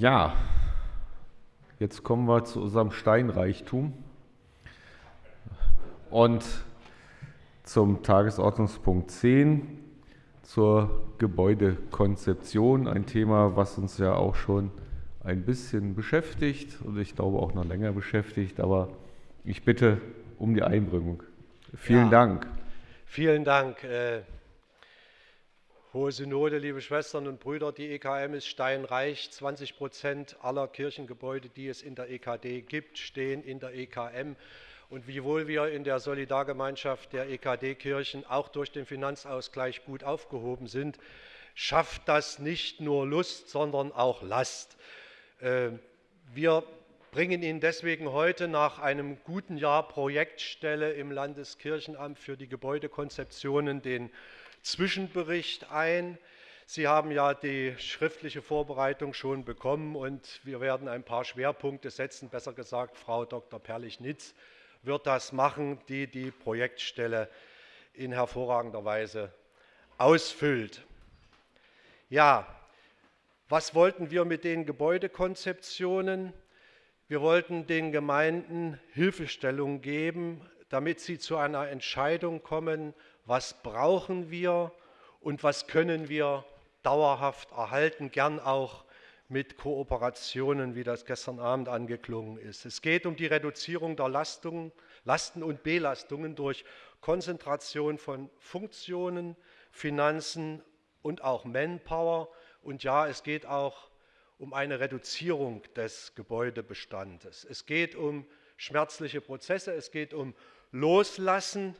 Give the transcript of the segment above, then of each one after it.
Ja, jetzt kommen wir zu unserem Steinreichtum und zum Tagesordnungspunkt 10 zur Gebäudekonzeption, ein Thema, was uns ja auch schon ein bisschen beschäftigt und ich glaube auch noch länger beschäftigt, aber ich bitte um die Einbringung. Vielen ja, Dank. Vielen Dank. Äh, Hohe Synode, liebe Schwestern und Brüder, die EKM ist steinreich. 20 Prozent aller Kirchengebäude, die es in der EKD gibt, stehen in der EKM. Und wiewohl wir in der Solidargemeinschaft der EKD-Kirchen auch durch den Finanzausgleich gut aufgehoben sind, schafft das nicht nur Lust, sondern auch Last. Äh, wir bringen Ihnen deswegen heute nach einem guten Jahr Projektstelle im Landeskirchenamt für die Gebäudekonzeptionen den Zwischenbericht ein. Sie haben ja die schriftliche Vorbereitung schon bekommen und wir werden ein paar Schwerpunkte setzen. Besser gesagt, Frau Dr. Perlich-Nitz wird das machen, die die Projektstelle in hervorragender Weise ausfüllt. Ja, was wollten wir mit den Gebäudekonzeptionen? Wir wollten den Gemeinden Hilfestellung geben, damit sie zu einer Entscheidung kommen, was brauchen wir und was können wir dauerhaft erhalten, gern auch mit Kooperationen, wie das gestern Abend angeklungen ist. Es geht um die Reduzierung der Lastungen, Lasten und Belastungen durch Konzentration von Funktionen, Finanzen und auch Manpower. Und ja, es geht auch um eine Reduzierung des Gebäudebestandes. Es geht um schmerzliche Prozesse, es geht um Loslassen.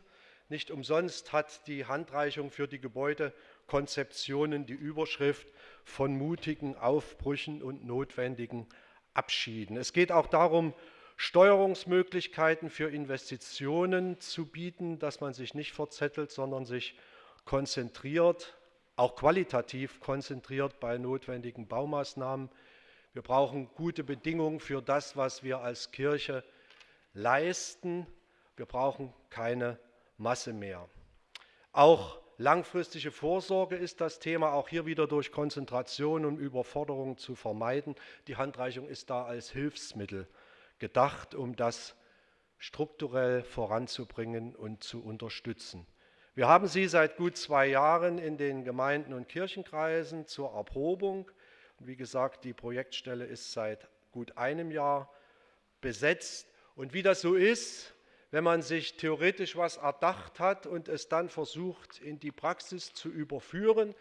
Nicht umsonst hat die Handreichung für die Gebäudekonzeptionen die Überschrift von mutigen Aufbrüchen und notwendigen Abschieden. Es geht auch darum, Steuerungsmöglichkeiten für Investitionen zu bieten, dass man sich nicht verzettelt, sondern sich konzentriert auch qualitativ konzentriert bei notwendigen Baumaßnahmen. Wir brauchen gute Bedingungen für das, was wir als Kirche leisten. Wir brauchen keine Masse mehr. Auch langfristige Vorsorge ist das Thema, auch hier wieder durch Konzentration und Überforderung zu vermeiden. Die Handreichung ist da als Hilfsmittel gedacht, um das strukturell voranzubringen und zu unterstützen. Wir haben sie seit gut zwei Jahren in den Gemeinden und Kirchenkreisen zur Erprobung. Wie gesagt, die Projektstelle ist seit gut einem Jahr besetzt. Und wie das so ist, wenn man sich theoretisch was erdacht hat und es dann versucht in die Praxis zu überführen,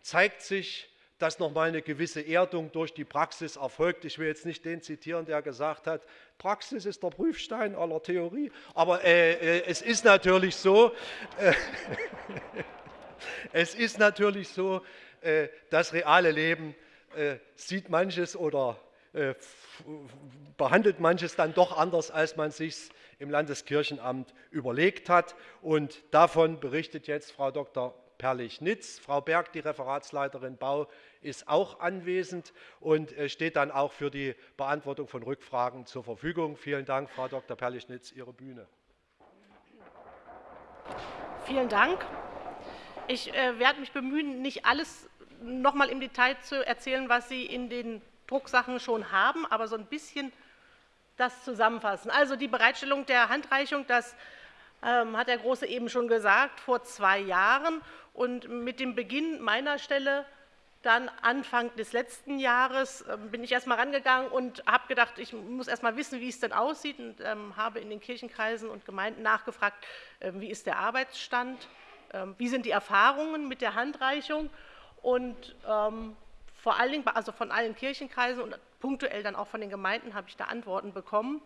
zeigt sich, dass nochmal eine gewisse Erdung durch die Praxis erfolgt. Ich will jetzt nicht den zitieren, der gesagt hat, Praxis ist der Prüfstein aller Theorie, aber äh, äh, es ist natürlich so, äh, es ist natürlich so, äh, das reale Leben äh, sieht manches oder äh, behandelt manches dann doch anders, als man sich im Landeskirchenamt überlegt hat. Und davon berichtet jetzt Frau Dr. Perlich-Nitz. Frau Berg, die Referatsleiterin Bau, ist auch anwesend und äh, steht dann auch für die Beantwortung von Rückfragen zur Verfügung. Vielen Dank, Frau Dr. Perlich-Nitz, Ihre Bühne. Vielen Dank. Ich äh, werde mich bemühen, nicht alles noch mal im Detail zu erzählen, was Sie in den Drucksachen schon haben, aber so ein bisschen das zusammenfassen. Also die Bereitstellung der Handreichung, das ähm, hat der Große eben schon gesagt, vor zwei Jahren. Und mit dem Beginn meiner Stelle dann Anfang des letzten Jahres ähm, bin ich erst mal rangegangen und habe gedacht, ich muss erst mal wissen, wie es denn aussieht und ähm, habe in den Kirchenkreisen und Gemeinden nachgefragt, äh, wie ist der Arbeitsstand, äh, wie sind die Erfahrungen mit der Handreichung und ähm, vor allen Dingen, also von allen Kirchenkreisen und punktuell dann auch von den Gemeinden habe ich da Antworten bekommen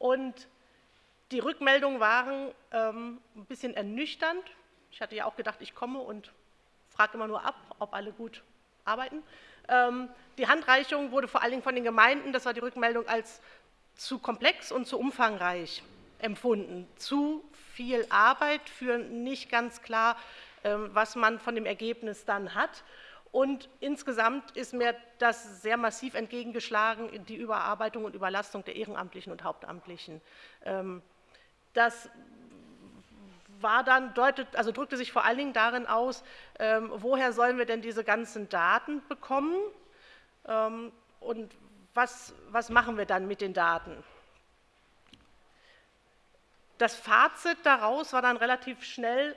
und die Rückmeldungen waren ähm, ein bisschen ernüchternd. Ich hatte ja auch gedacht, ich komme und frage immer nur ab, ob alle gut arbeiten. Ähm, die Handreichung wurde vor allen Dingen von den Gemeinden, das war die Rückmeldung, als zu komplex und zu umfangreich empfunden. Zu viel Arbeit für nicht ganz klar, ähm, was man von dem Ergebnis dann hat. Und insgesamt ist mir das sehr massiv entgegengeschlagen, die Überarbeitung und Überlastung der Ehrenamtlichen und Hauptamtlichen. Ähm, das war dann, deutet, also drückte sich vor allen Dingen darin aus, ähm, woher sollen wir denn diese ganzen Daten bekommen? Ähm, und was, was machen wir dann mit den Daten? Das Fazit daraus war dann relativ schnell,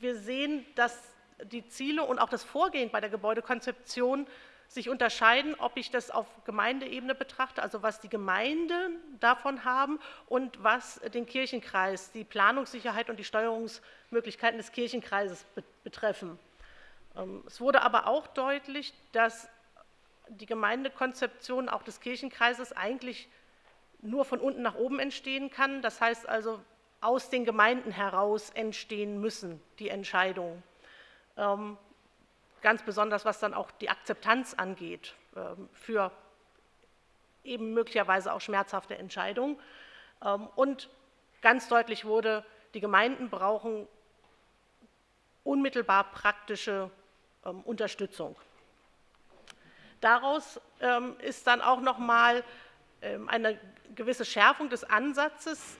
wir sehen, dass die Ziele und auch das Vorgehen bei der Gebäudekonzeption sich unterscheiden, ob ich das auf Gemeindeebene betrachte, also was die Gemeinden davon haben und was den Kirchenkreis, die Planungssicherheit und die Steuerungsmöglichkeiten des Kirchenkreises betreffen. Ähm, es wurde aber auch deutlich, dass die Gemeindekonzeption auch des Kirchenkreises eigentlich nur von unten nach oben entstehen kann. Das heißt also, aus den Gemeinden heraus entstehen müssen die Entscheidungen. Ähm, ganz besonders was dann auch die Akzeptanz angeht ähm, für eben möglicherweise auch schmerzhafte Entscheidungen. Ähm, und ganz deutlich wurde, die Gemeinden brauchen unmittelbar praktische Unterstützung. Daraus ist dann auch noch mal eine gewisse Schärfung des Ansatzes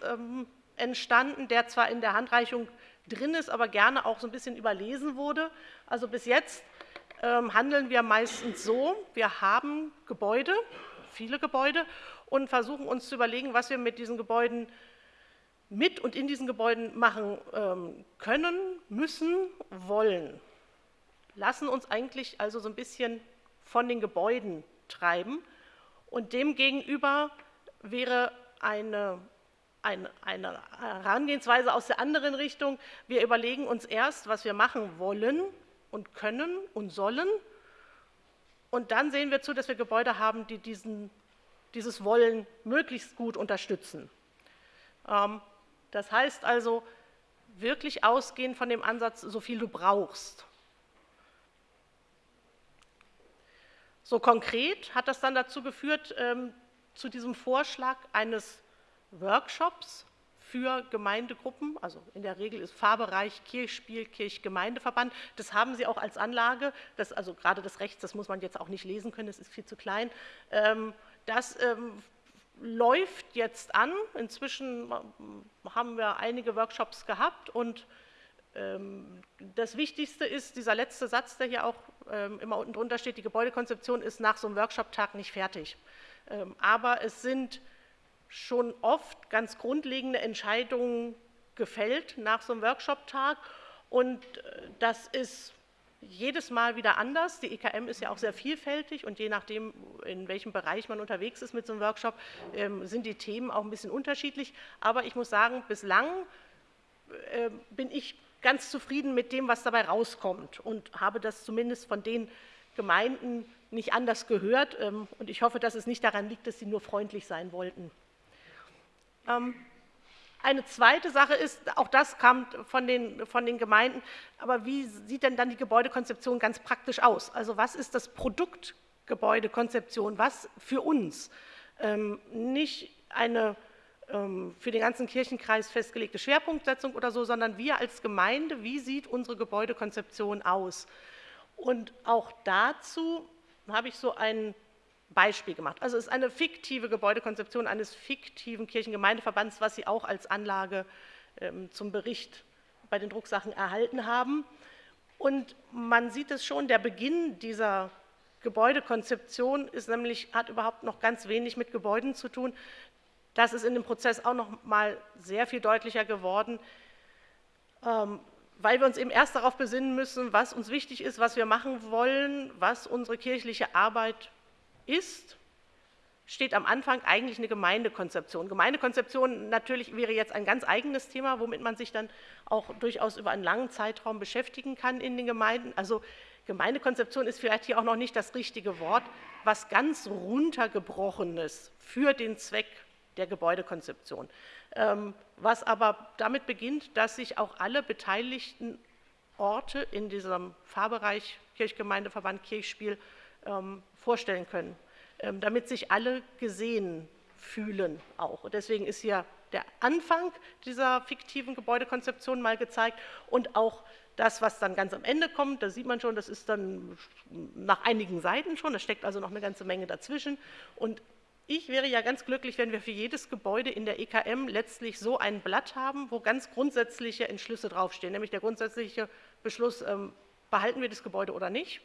entstanden, der zwar in der Handreichung drin ist, aber gerne auch so ein bisschen überlesen wurde. Also bis jetzt ähm, handeln wir meistens so, wir haben Gebäude, viele Gebäude und versuchen uns zu überlegen, was wir mit diesen Gebäuden mit und in diesen Gebäuden machen ähm, können, müssen, wollen. Lassen uns eigentlich also so ein bisschen von den Gebäuden treiben und demgegenüber wäre eine ein, eine Herangehensweise aus der anderen Richtung. Wir überlegen uns erst, was wir machen wollen und können und sollen. Und dann sehen wir zu, dass wir Gebäude haben, die diesen, dieses Wollen möglichst gut unterstützen. Ähm, das heißt also, wirklich ausgehen von dem Ansatz, so viel du brauchst. So konkret hat das dann dazu geführt, ähm, zu diesem Vorschlag eines Workshops für Gemeindegruppen, also in der Regel ist Fahrbereich Kirchspiel, Kirchgemeindeverband. Das haben Sie auch als Anlage, das, also gerade das Rechts, das muss man jetzt auch nicht lesen können, das ist viel zu klein. Ähm, das ähm, läuft jetzt an. Inzwischen äh, haben wir einige Workshops gehabt und ähm, das Wichtigste ist dieser letzte Satz, der hier auch immer unten drunter steht, die Gebäudekonzeption ist nach so einem Workshop-Tag nicht fertig. Aber es sind schon oft ganz grundlegende Entscheidungen gefällt nach so einem Workshop-Tag. Und äh, das ist jedes Mal wieder anders. Die EKM ist ja auch sehr vielfältig und je nachdem, in welchem Bereich man unterwegs ist mit so einem Workshop, ähm, sind die Themen auch ein bisschen unterschiedlich. Aber ich muss sagen, bislang äh, bin ich ganz zufrieden mit dem, was dabei rauskommt und habe das zumindest von den Gemeinden nicht anders gehört. Ähm, und ich hoffe, dass es nicht daran liegt, dass sie nur freundlich sein wollten. Ähm, eine zweite Sache ist, auch das kam von den, von den Gemeinden, aber wie sieht denn dann die Gebäudekonzeption ganz praktisch aus? Also was ist das Produkt Gebäudekonzeption? Was für uns? Ähm, nicht eine ähm, für den ganzen Kirchenkreis festgelegte Schwerpunktsetzung oder so, sondern wir als Gemeinde, wie sieht unsere Gebäudekonzeption aus? Und auch dazu habe ich so einen Beispiel gemacht. Also es ist eine fiktive Gebäudekonzeption eines fiktiven Kirchengemeindeverbands, was Sie auch als Anlage ähm, zum Bericht bei den Drucksachen erhalten haben. Und man sieht es schon, der Beginn dieser Gebäudekonzeption ist nämlich, hat überhaupt noch ganz wenig mit Gebäuden zu tun. Das ist in dem Prozess auch noch mal sehr viel deutlicher geworden, ähm, weil wir uns eben erst darauf besinnen müssen, was uns wichtig ist, was wir machen wollen, was unsere kirchliche Arbeit ist, steht am Anfang eigentlich eine Gemeindekonzeption. Gemeindekonzeption natürlich wäre jetzt ein ganz eigenes Thema, womit man sich dann auch durchaus über einen langen Zeitraum beschäftigen kann in den Gemeinden. Also Gemeindekonzeption ist vielleicht hier auch noch nicht das richtige Wort, was ganz runtergebrochenes für den Zweck der Gebäudekonzeption. Ähm, was aber damit beginnt, dass sich auch alle beteiligten Orte in diesem Fahrbereich Kirchgemeindeverband Kirchspiel vorstellen können, ähm, damit sich alle gesehen fühlen auch. Und deswegen ist hier der Anfang dieser fiktiven Gebäudekonzeption mal gezeigt und auch das, was dann ganz am Ende kommt, da sieht man schon, das ist dann nach einigen Seiten schon, da steckt also noch eine ganze Menge dazwischen. Und ich wäre ja ganz glücklich, wenn wir für jedes Gebäude in der EKM letztlich so ein Blatt haben, wo ganz grundsätzliche Entschlüsse draufstehen, nämlich der grundsätzliche Beschluss, ähm, behalten wir das Gebäude oder nicht,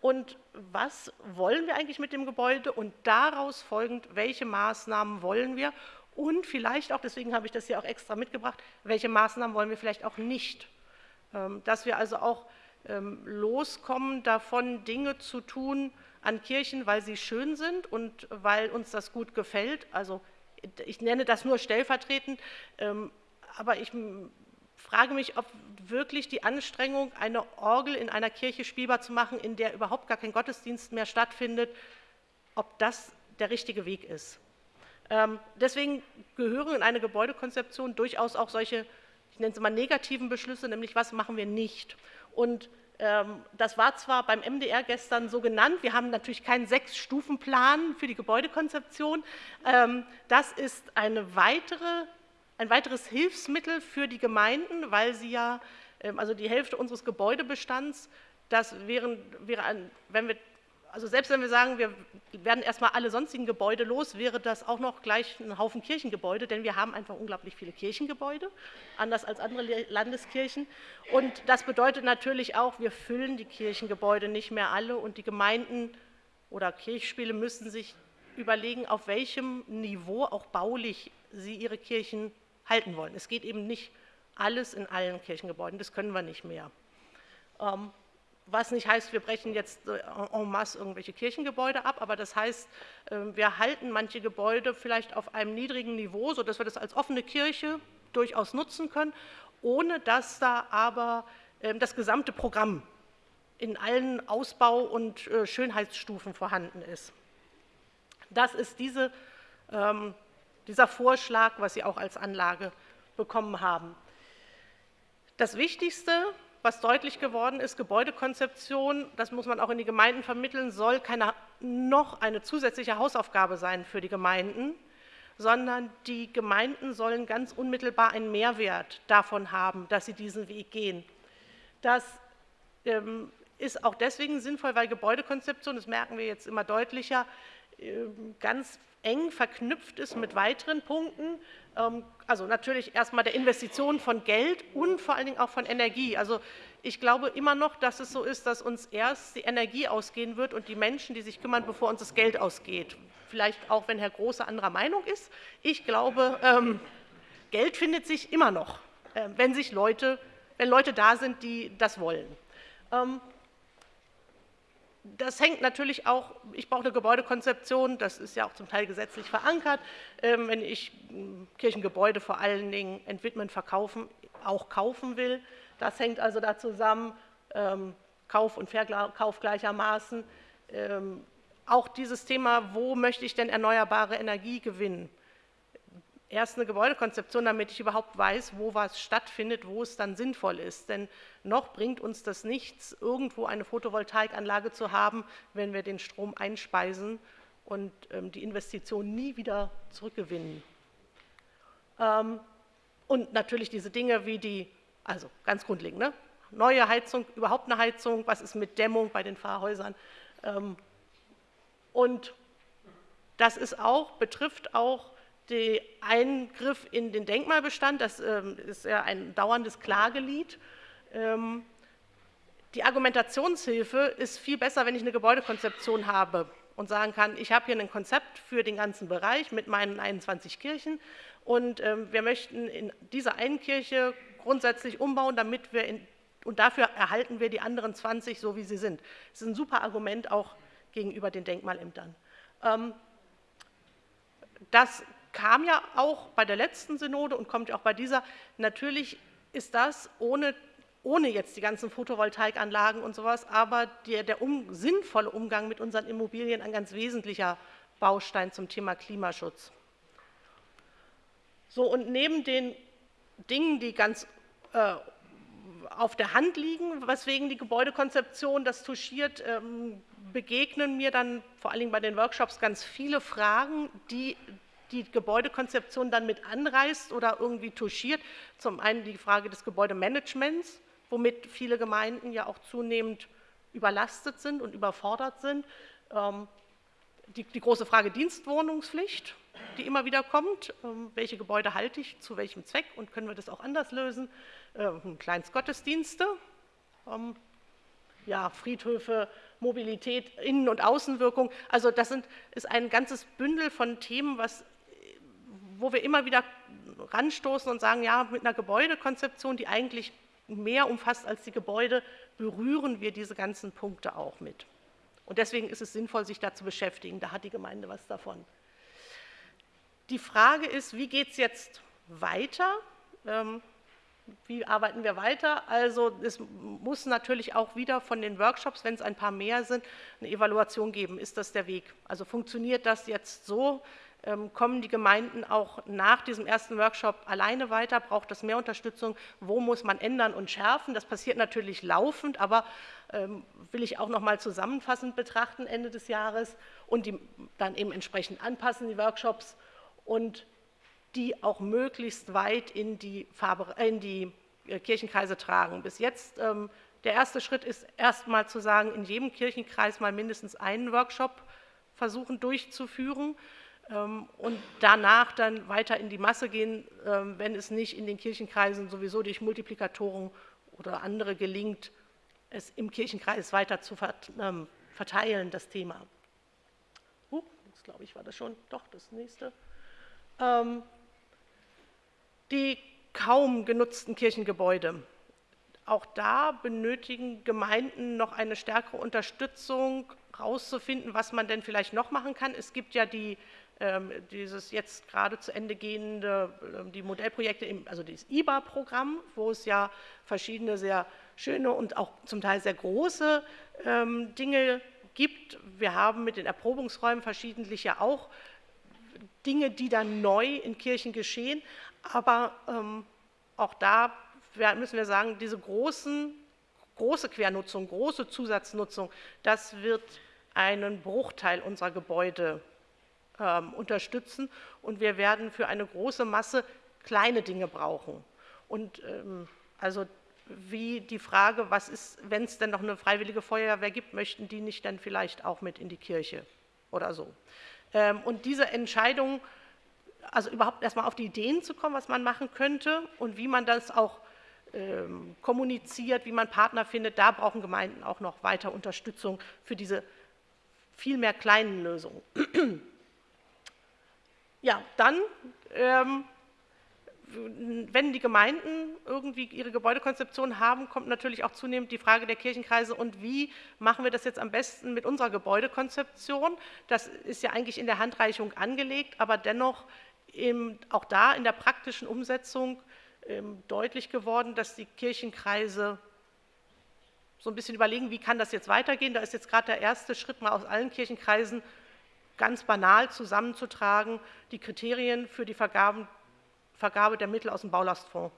und was wollen wir eigentlich mit dem Gebäude und daraus folgend, welche Maßnahmen wollen wir und vielleicht auch, deswegen habe ich das hier auch extra mitgebracht, welche Maßnahmen wollen wir vielleicht auch nicht. Ähm, dass wir also auch ähm, loskommen davon, Dinge zu tun an Kirchen, weil sie schön sind und weil uns das gut gefällt. Also ich nenne das nur stellvertretend, ähm, aber ich frage mich, ob wirklich die Anstrengung, eine Orgel in einer Kirche spielbar zu machen, in der überhaupt gar kein Gottesdienst mehr stattfindet, ob das der richtige Weg ist. Ähm, deswegen gehören in eine Gebäudekonzeption durchaus auch solche, ich nenne es mal negativen Beschlüsse, nämlich was machen wir nicht. Und ähm, das war zwar beim MDR gestern so genannt, wir haben natürlich keinen Sechs-Stufen-Plan für die Gebäudekonzeption. Ähm, das ist eine weitere ein weiteres Hilfsmittel für die Gemeinden, weil sie ja, ähm, also die Hälfte unseres Gebäudebestands, das wären, wäre ein, wenn wir, also selbst wenn wir sagen, wir werden erstmal alle sonstigen Gebäude los, wäre das auch noch gleich ein Haufen Kirchengebäude, denn wir haben einfach unglaublich viele Kirchengebäude, anders als andere Landeskirchen. Und das bedeutet natürlich auch, wir füllen die Kirchengebäude nicht mehr alle und die Gemeinden oder Kirchspiele müssen sich überlegen, auf welchem Niveau auch baulich sie ihre Kirchen halten wollen. Es geht eben nicht alles in allen Kirchengebäuden, das können wir nicht mehr. Ähm, was nicht heißt, wir brechen jetzt äh, en masse irgendwelche Kirchengebäude ab, aber das heißt, ähm, wir halten manche Gebäude vielleicht auf einem niedrigen Niveau, sodass wir das als offene Kirche durchaus nutzen können, ohne dass da aber ähm, das gesamte Programm in allen Ausbau- und äh, Schönheitsstufen vorhanden ist. Das ist diese dieser Vorschlag, was Sie auch als Anlage bekommen haben. Das Wichtigste, was deutlich geworden ist, Gebäudekonzeption, das muss man auch in die Gemeinden vermitteln, soll keine, noch eine zusätzliche Hausaufgabe sein für die Gemeinden, sondern die Gemeinden sollen ganz unmittelbar einen Mehrwert davon haben, dass sie diesen Weg gehen. Das ähm, ist auch deswegen sinnvoll, weil Gebäudekonzeption, das merken wir jetzt immer deutlicher, ganz eng verknüpft ist mit weiteren Punkten. Ähm, also natürlich erstmal der Investition von Geld und vor allen Dingen auch von Energie. Also ich glaube immer noch, dass es so ist, dass uns erst die Energie ausgehen wird und die Menschen, die sich kümmern, bevor uns das Geld ausgeht. Vielleicht auch, wenn Herr Große anderer Meinung ist. Ich glaube, ähm, Geld findet sich immer noch, äh, wenn sich Leute, wenn Leute da sind, die das wollen. Das hängt natürlich auch, ich brauche eine Gebäudekonzeption, das ist ja auch zum Teil gesetzlich verankert, ähm, wenn ich hm, Kirchengebäude vor allen Dingen entwidmen, verkaufen, auch kaufen will. Das hängt also da zusammen, ähm, Kauf und Verkauf gleichermaßen. Ähm, auch dieses Thema, wo möchte ich denn erneuerbare Energie gewinnen? Erst eine Gebäudekonzeption, damit ich überhaupt weiß, wo was stattfindet, wo es dann sinnvoll ist. Denn noch bringt uns das nichts, irgendwo eine Photovoltaikanlage zu haben, wenn wir den Strom einspeisen und ähm, die Investition nie wieder zurückgewinnen. Ähm, und natürlich diese Dinge wie die, also ganz grundlegend, ne? neue Heizung, überhaupt eine Heizung, was ist mit Dämmung bei den Pfarrhäusern. Ähm, und das ist auch, betrifft auch der Eingriff in den Denkmalbestand, das ähm, ist ja ein dauerndes Klagelied. Ähm, die Argumentationshilfe ist viel besser, wenn ich eine Gebäudekonzeption habe und sagen kann, ich habe hier ein Konzept für den ganzen Bereich mit meinen 21 Kirchen und ähm, wir möchten in dieser einen Kirche grundsätzlich umbauen, damit wir in, und dafür erhalten wir die anderen 20 so, wie sie sind. Das ist ein super Argument auch gegenüber den Denkmalämtern. Das kam ja auch bei der letzten Synode und kommt ja auch bei dieser. Natürlich ist das ohne, ohne jetzt die ganzen Photovoltaikanlagen und sowas, aber der, der um, sinnvolle Umgang mit unseren Immobilien ein ganz wesentlicher Baustein zum Thema Klimaschutz. So, und neben den Dingen, die ganz äh, auf der Hand liegen, weswegen die Gebäudekonzeption das touchiert, ähm, begegnen mir dann vor allen Dingen bei den Workshops ganz viele Fragen, die die Gebäudekonzeption dann mit anreißt oder irgendwie touchiert. Zum einen die Frage des Gebäudemanagements, womit viele Gemeinden ja auch zunehmend überlastet sind und überfordert sind. Ähm, die, die große Frage Dienstwohnungspflicht, die immer wieder kommt. Ähm, welche Gebäude halte ich, zu welchem Zweck und können wir das auch anders lösen? Ähm, Kleinstgottesdienste, ja, Friedhöfe Mobilität, Innen- und Außenwirkung. Also das sind, ist ein ganzes Bündel von Themen, was, wo wir immer wieder ranstoßen und sagen, ja, mit einer Gebäudekonzeption, die eigentlich mehr umfasst als die Gebäude, berühren wir diese ganzen Punkte auch mit. Und deswegen ist es sinnvoll, sich da zu beschäftigen. Da hat die Gemeinde was davon. Die Frage ist, wie geht es jetzt weiter? Ähm, wie arbeiten wir weiter? Also es muss natürlich auch wieder von den Workshops, wenn es ein paar mehr sind, eine Evaluation geben. Ist das der Weg? Also funktioniert das jetzt so? Ähm, kommen die Gemeinden auch nach diesem ersten Workshop alleine weiter? Braucht das mehr Unterstützung? Wo muss man ändern und schärfen? Das passiert natürlich laufend, aber ähm, will ich auch noch mal zusammenfassend betrachten Ende des Jahres und die dann eben entsprechend anpassen, die Workshops und die auch möglichst weit in die, Farbe, in die äh, Kirchenkreise tragen. Bis jetzt, ähm, der erste Schritt ist erstmal zu sagen, in jedem Kirchenkreis mal mindestens einen Workshop versuchen durchzuführen und danach dann weiter in die Masse gehen, ähm, wenn es nicht in den Kirchenkreisen sowieso durch Multiplikatoren oder andere gelingt, es im Kirchenkreis weiter zu ähm, verteilen, das Thema. Uh, jetzt glaube ich, war das schon, doch, das nächste. Die kaum genutzten Kirchengebäude. Auch da benötigen Gemeinden noch eine stärkere Unterstützung, herauszufinden, was man denn vielleicht noch machen kann. Es gibt ja die ähm, dieses jetzt gerade zu Ende gehende, ähm, die Modellprojekte, also das IBA-Programm, wo es ja verschiedene sehr schöne und auch zum Teil sehr große ähm, Dinge gibt. Wir haben mit den Erprobungsräumen verschiedentlich ja auch Dinge, die dann neu in Kirchen geschehen, aber auch da müssen wir sagen, diese großen, große Quernutzung, große Zusatznutzung, das wird einen Bruchteil unserer Gebäude ähm, unterstützen. Und wir werden für eine große Masse kleine Dinge brauchen. Und ähm, also wie die Frage, was ist, wenn es denn noch eine freiwillige Feuerwehr gibt, möchten die nicht dann vielleicht auch mit in die Kirche oder so. Ähm, und diese Entscheidung, also überhaupt erstmal auf die Ideen zu kommen, was man machen könnte und wie man das auch ähm, kommuniziert, wie man Partner findet, da brauchen Gemeinden auch noch weiter Unterstützung für diese viel mehr kleinen Lösungen. Ja, dann, ähm, wenn die Gemeinden irgendwie ihre Gebäudekonzeption haben, kommt natürlich auch zunehmend die Frage der Kirchenkreise und wie machen wir das jetzt am besten mit unserer Gebäudekonzeption. Das ist ja eigentlich in der Handreichung angelegt, aber dennoch im, auch da in der praktischen Umsetzung ähm, deutlich geworden, dass die Kirchenkreise so ein bisschen überlegen, wie kann das jetzt weitergehen. Da ist jetzt gerade der erste Schritt mal aus allen Kirchenkreisen ganz banal zusammenzutragen, die Kriterien für die Vergaben, Vergabe der Mittel aus dem Baulastfonds.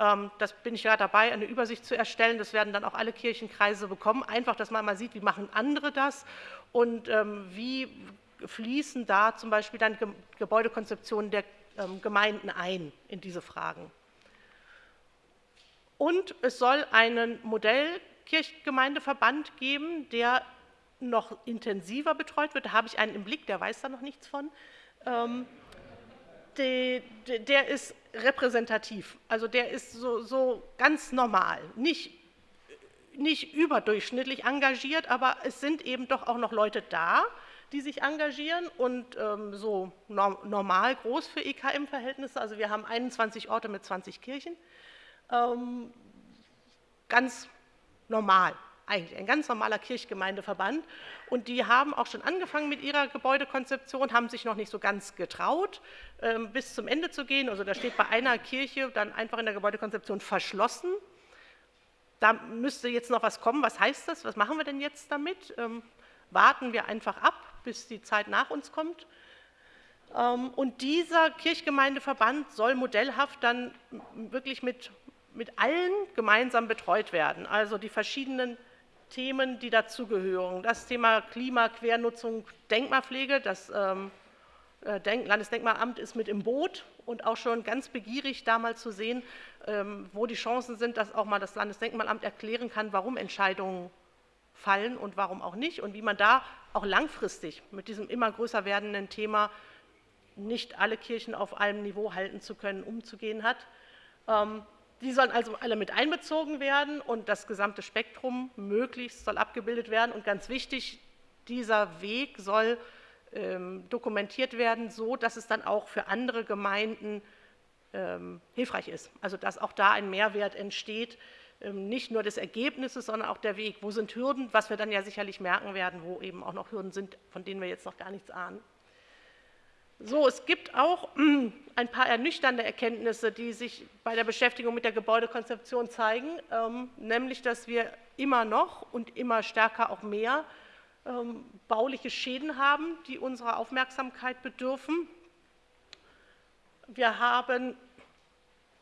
Ähm, das bin ich ja dabei, eine Übersicht zu erstellen. Das werden dann auch alle Kirchenkreise bekommen. Einfach, dass man mal sieht, wie machen andere das und ähm, wie fließen da zum Beispiel dann Gebäudekonzeptionen der ähm, Gemeinden ein in diese Fragen. Und es soll einen Modellkirchgemeindeverband geben, der noch intensiver betreut wird, da habe ich einen im Blick, der weiß da noch nichts von, ähm, die, der ist repräsentativ, also der ist so, so ganz normal, nicht, nicht überdurchschnittlich engagiert, aber es sind eben doch auch noch Leute da, die sich engagieren und ähm, so normal groß für EKM-Verhältnisse, also wir haben 21 Orte mit 20 Kirchen, ähm, ganz normal eigentlich ein ganz normaler Kirchgemeindeverband. Und die haben auch schon angefangen mit ihrer Gebäudekonzeption, haben sich noch nicht so ganz getraut, ähm, bis zum Ende zu gehen. Also da steht bei einer Kirche dann einfach in der Gebäudekonzeption verschlossen. Da müsste jetzt noch was kommen. Was heißt das? Was machen wir denn jetzt damit? Ähm, warten wir einfach ab, bis die Zeit nach uns kommt. Ähm, und dieser Kirchgemeindeverband soll modellhaft dann wirklich mit, mit allen gemeinsam betreut werden. Also die verschiedenen Themen, die dazugehören. Das Thema Klima, Quernutzung, Denkmalpflege, das ähm, äh, Landesdenkmalamt ist mit im Boot und auch schon ganz begierig, da mal zu sehen, ähm, wo die Chancen sind, dass auch mal das Landesdenkmalamt erklären kann, warum Entscheidungen fallen und warum auch nicht und wie man da auch langfristig mit diesem immer größer werdenden Thema nicht alle Kirchen auf einem Niveau halten zu können, umzugehen hat. Die sollen also alle mit einbezogen werden und das gesamte Spektrum möglichst soll abgebildet werden. Und ganz wichtig, dieser Weg soll ähm, dokumentiert werden, so dass es dann auch für andere Gemeinden ähm, hilfreich ist. Also dass auch da ein Mehrwert entsteht, ähm, nicht nur des Ergebnisses, sondern auch der Weg. Wo sind Hürden, was wir dann ja sicherlich merken werden, wo eben auch noch Hürden sind, von denen wir jetzt noch gar nichts ahnen. So, es gibt auch ein paar ernüchternde Erkenntnisse, die sich bei der Beschäftigung mit der Gebäudekonzeption zeigen, ähm, nämlich dass wir immer noch und immer stärker auch mehr ähm, bauliche Schäden haben, die unserer Aufmerksamkeit bedürfen. Wir haben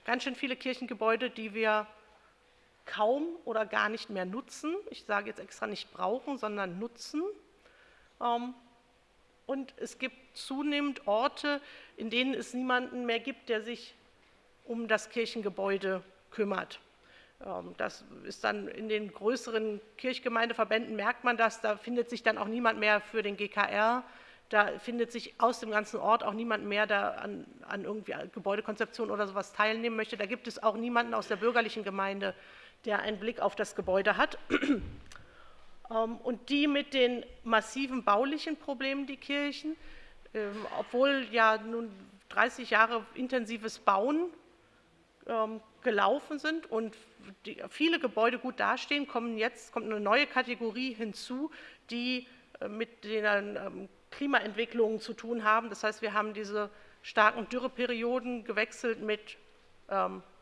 ganz schön viele Kirchengebäude, die wir kaum oder gar nicht mehr nutzen. Ich sage jetzt extra nicht brauchen, sondern nutzen. Und es gibt zunehmend Orte, in denen es niemanden mehr gibt, der sich um das Kirchengebäude kümmert. Ähm, das ist dann in den größeren Kirchgemeindeverbänden, merkt man das, da findet sich dann auch niemand mehr für den GKR, da findet sich aus dem ganzen Ort auch niemand mehr, der an, an irgendwie Gebäudekonzeption oder sowas teilnehmen möchte. Da gibt es auch niemanden aus der bürgerlichen Gemeinde, der einen Blick auf das Gebäude hat. Ähm, und die mit den massiven baulichen Problemen, die Kirchen, ähm, obwohl ja nun 30 Jahre intensives Bauen ähm, gelaufen sind und viele Gebäude gut dastehen, kommen jetzt, kommt eine neue Kategorie hinzu, die äh, mit den Klimaentwicklungen zu tun haben. Das heißt, wir haben diese starken Dürreperioden gewechselt mit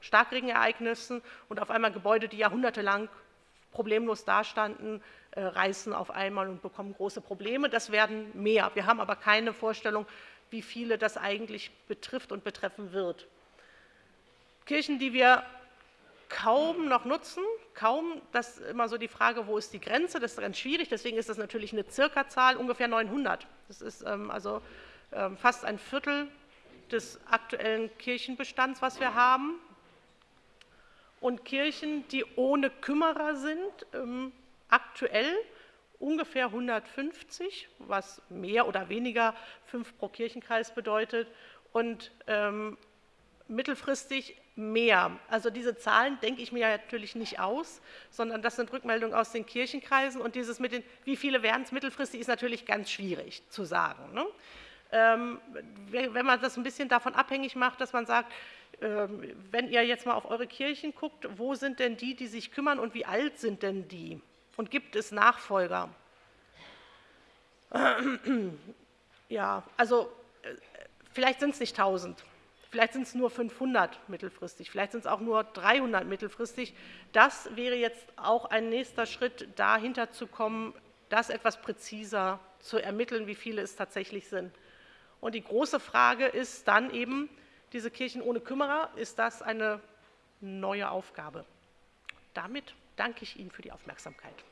Starkregenereignissen und auf einmal Gebäude, die jahrhundertelang problemlos dastanden, reißen auf einmal und bekommen große Probleme. Das werden mehr. Wir haben aber keine Vorstellung, wie viele das eigentlich betrifft und betreffen wird. Kirchen, die wir kaum noch nutzen, kaum, das ist immer so die Frage, wo ist die Grenze, das ist ganz schwierig, deswegen ist das natürlich eine Zirka-Zahl, ungefähr 900. Das ist ähm, also ähm, fast ein Viertel des aktuellen Kirchenbestands, was wir haben. Und Kirchen, die ohne Kümmerer sind, ähm, aktuell ungefähr 150, was mehr oder weniger fünf pro Kirchenkreis bedeutet und ähm, mittelfristig mehr. Also diese Zahlen denke ich mir natürlich nicht aus, sondern das sind Rückmeldungen aus den Kirchenkreisen und dieses mit den, wie viele werden es mittelfristig, ist natürlich ganz schwierig zu sagen. Ne? Ähm, wenn man das ein bisschen davon abhängig macht, dass man sagt, ähm, wenn ihr jetzt mal auf eure Kirchen guckt, wo sind denn die, die sich kümmern und wie alt sind denn die? Und gibt es Nachfolger? Ja, also äh, vielleicht sind es nicht 1000, vielleicht sind es nur 500 mittelfristig, vielleicht sind es auch nur 300 mittelfristig. Das wäre jetzt auch ein nächster Schritt, dahinter zu kommen, das etwas präziser zu ermitteln, wie viele es tatsächlich sind. Und die große Frage ist dann eben, diese Kirchen ohne Kümmerer, ist das eine neue Aufgabe? Damit danke ich Ihnen für die Aufmerksamkeit.